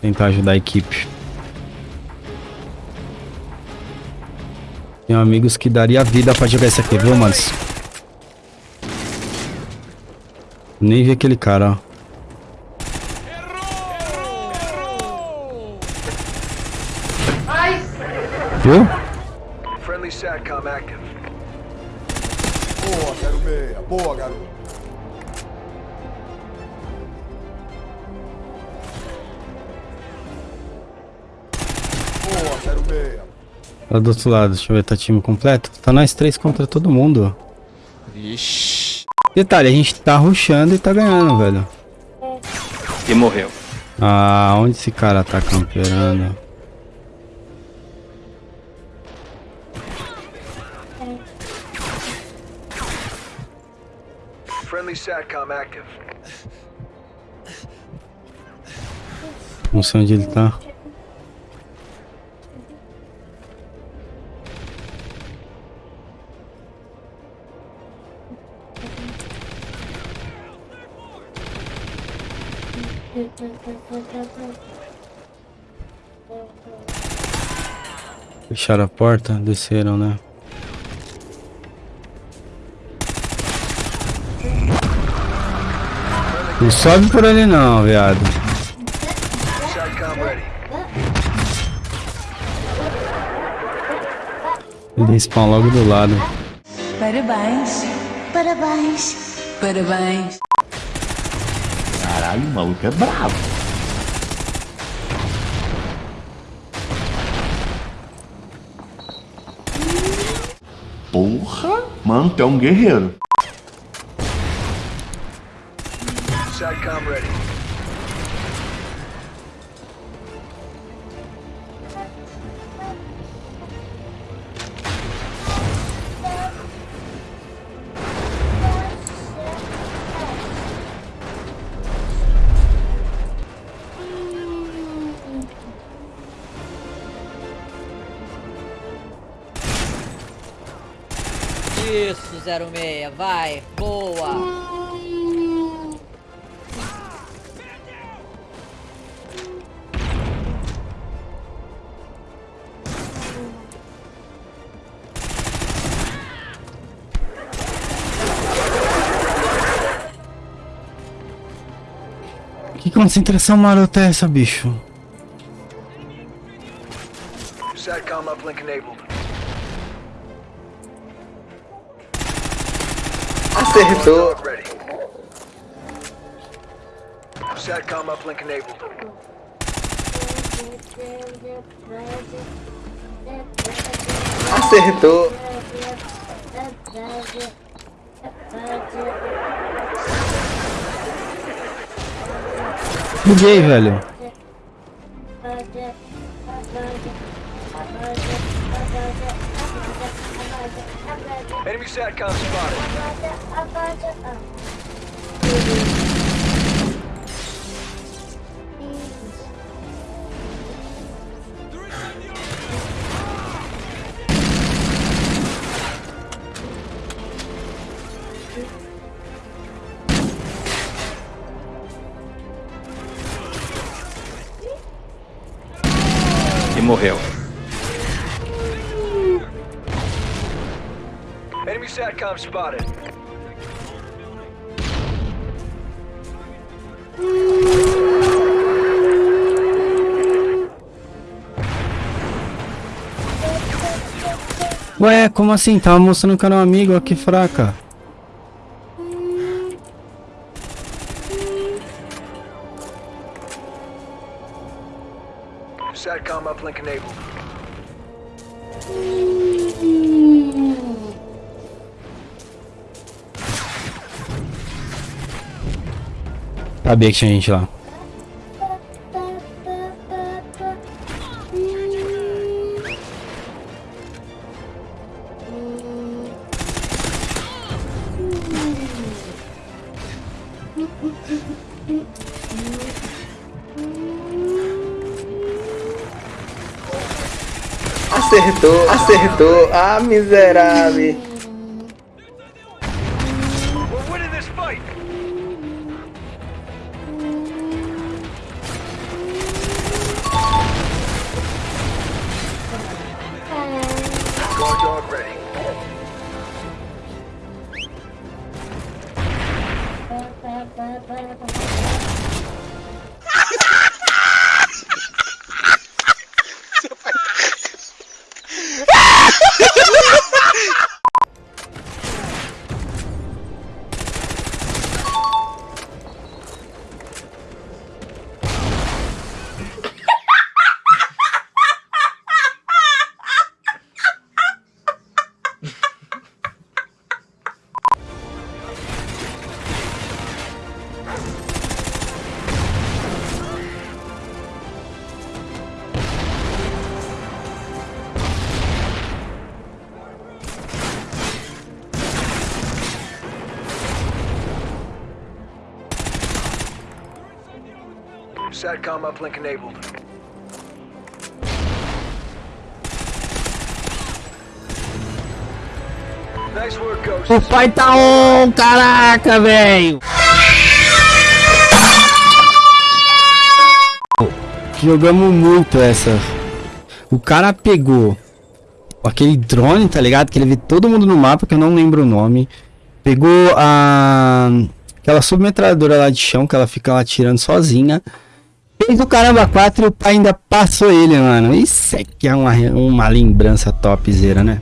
Tentar ajudar a equipe. Tenho amigos que daria vida pra jogar isso aqui, viu, manos? Nem vi aquele cara, ó. Viu? Friendly SATCOM active. Boa, 06. Boa, garoto. Lá do outro lado, deixa eu ver, tá time completo? Tá nós três contra todo mundo. Ixi. Detalhe, a gente tá rushando e tá ganhando, velho. E morreu. Ah, onde esse cara tá camperando? Friendly SATCOM active. Não sei onde ele tá. Fecharam a porta, desceram, né? Não sobe por ali não, viado. Ele spawn logo do lado. Parabéns. Parabéns. Parabéns. Caralho, o maluco é bravo. Porra! Mano, tu é um guerreiro. SATCOM ready. Isso, 06, vai, boa. Que concentração marota é essa, bicho? SATCOM uplink enabled. Acertou. SATCOM uplink enabled. Acertou. Buguei, velho. Enemy SATCOM spotted. Morreu. SATCOM spotted. Ué, como assim? Tava mostrando que era um amigo, ó, que fraca. SATCOM uplink enabled. Sabia que tinha gente lá. Acertou, acertou. Ah, miserável. Guard dog ready. SATCOM uplink enabled. Nice work, Ghost. O pai tá on, caraca, velho. Jogamos muito essa. O cara pegou aquele drone, tá ligado? Que ele vê todo mundo no mapa, que eu não lembro o nome. Pegou a aquela submetralhadora lá de chão que ela fica lá tirando sozinha. Fez o caramba 4 e o pai ainda passou ele, mano. Isso aqui é uma, uma lembrança topzera, né?